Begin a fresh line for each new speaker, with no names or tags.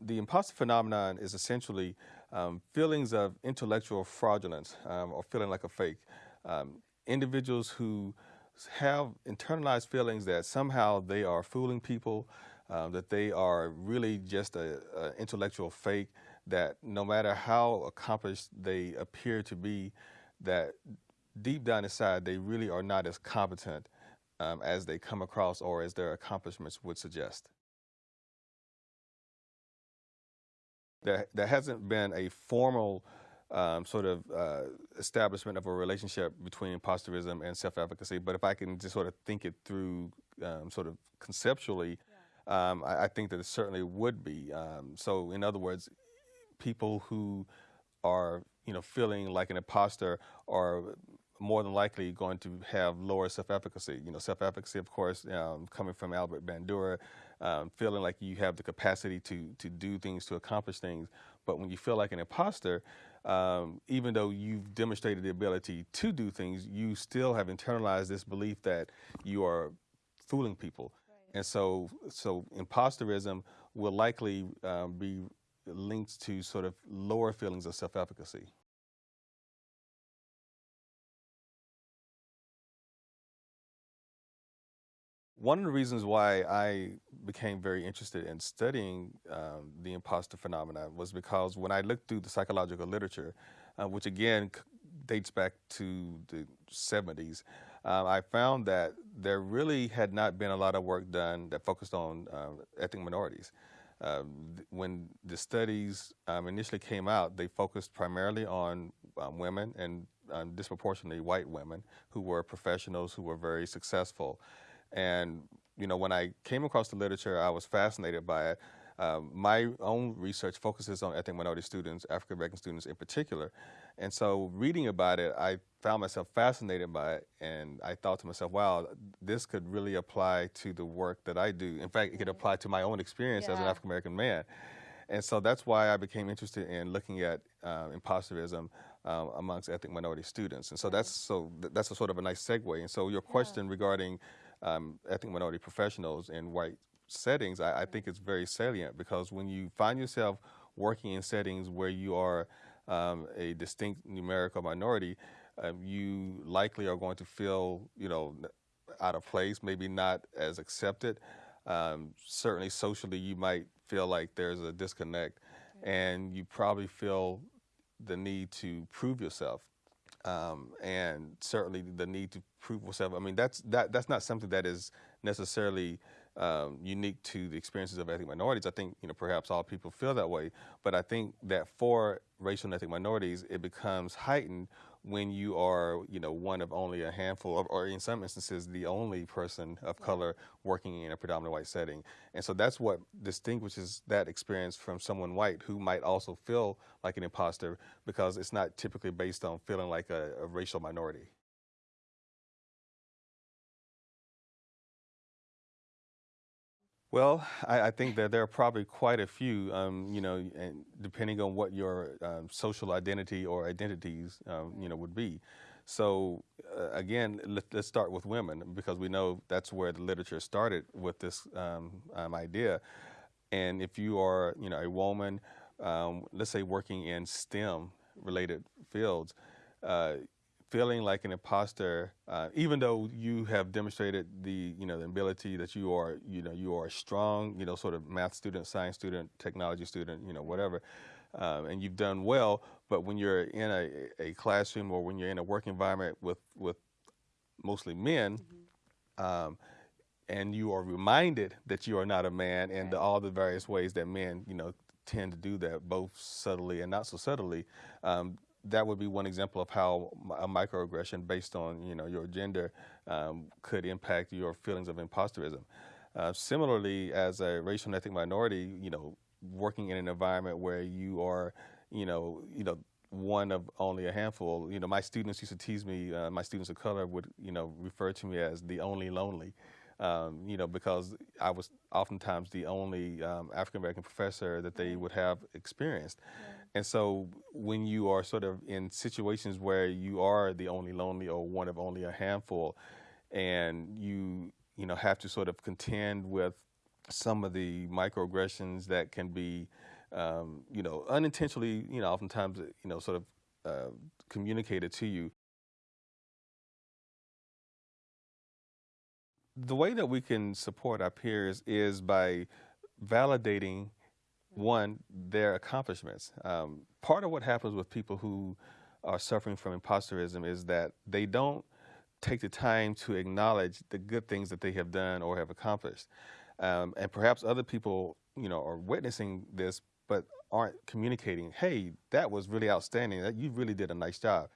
The imposter phenomenon is essentially um, feelings of intellectual fraudulence um, or feeling like a fake. Um, individuals who have internalized feelings that somehow they are fooling people, um, that they are really just an intellectual fake, that no matter how accomplished they appear to be, that deep down inside they really are not as competent um, as they come across or as their accomplishments would suggest. There, there hasn't been a formal um, sort of uh, establishment of a relationship between imposterism and self-efficacy, but if I can just sort of think it through um, sort of conceptually, yeah. um, I, I, think that it certainly would be. Um, so in other words, people who are you know feeling like an imposter are more than likely going to have lower self-efficacy. You know, self-efficacy, of course, um, coming from Albert Bandura, um, feeling like you have the capacity to to do things, to accomplish things. But when you feel like an imposter, um, even though you've demonstrated the ability to do things, you still have internalized this belief that you are fooling people. Right. And so, so imposterism will likely um, be linked to sort of lower feelings of self-efficacy. One of the reasons why I became very interested in studying um, the imposter phenomenon was because when I looked through the psychological literature, uh, which again dates back to the 70s, uh, I found that there really had not been a lot of work done that focused on um, ethnic minorities. Um, when the studies um, initially came out, they focused primarily on um, women and um, disproportionately white women who were professionals who were very successful. And, you know, when I came across the literature, I was fascinated by it. Um, my own research focuses on ethnic minority students, African American students in particular. And so reading about it, I found myself fascinated by it. And I thought to myself, wow, this could really apply to the work that I do. In fact, it could apply to my own experience yeah. as an African American man. And so that's why I became interested in looking at uh, imposterism uh, amongst ethnic minority students. And so that's so th that's a sort of a nice segue. And so your question yeah. regarding um, ethnic minority professionals in white settings, I, I, think it's very salient because when you find yourself working in settings where you are um, a distinct numerical minority, um, you likely are going to feel, you know, out of place, maybe not as accepted. Um, certainly socially, you might feel like there's a disconnect and you probably feel the need to prove yourself um, and certainly the need to prove yourself. I mean, that's that that's not something that is necessarily um, unique to the experiences of ethnic minorities. I think you know perhaps all people feel that way, but I think that for racial and ethnic minorities, it becomes heightened when you are, you know, one of only a handful, of, or in some instances, the only person of color working in a predominant white setting. And so that's what distinguishes that experience from someone white who might also feel like an imposter because it's not typically based on feeling like a, a racial minority. Well, I, I, think that there are probably quite a few, um, you know, depending on what your um, social identity or identities, um, you know, would be. So uh, again, let, us start with women because we know that's where the literature started with this um, um, idea. And if you are, you know, a woman, um, let's say working in STEM related fields, uh, feeling like an imposter, uh, even though you have demonstrated the you know the ability that you are you know you are a strong you know sort of math student, science student, technology student, you know whatever, um, and you've done well. But when you're in a, a classroom or when you're in a work environment with with mostly men. Mm -hmm. um, and you are reminded that you are not a man and the, all the various ways that men, you know, tend to do that, both subtly and not so subtly. Um, that would be one example of how a microaggression based on you know your gender um, could impact your feelings of imposterism. Uh, similarly, as a racial and ethnic minority, you know, working in an environment where you are, you know, you know, one of only a handful. You know, my students used to tease me. Uh, my students of color would, you know, refer to me as the only lonely um, you know, because I was oftentimes the only um, African American professor that they would have experienced. And so when you are sort of in situations where you are the only lonely or one of only a handful, and you you know have to sort of contend with some of the microaggressions that can be, um, you know, unintentionally, you know, oftentimes, you know, sort of uh, communicated to you. The way that we can support our peers is by validating one their accomplishments. Um, part of what happens with people who are suffering from imposterism is that they don't take the time to acknowledge the good things that they have done or have accomplished. Um, and perhaps other people, you know, are witnessing this but aren't communicating, hey, that was really outstanding. That you really did a nice job.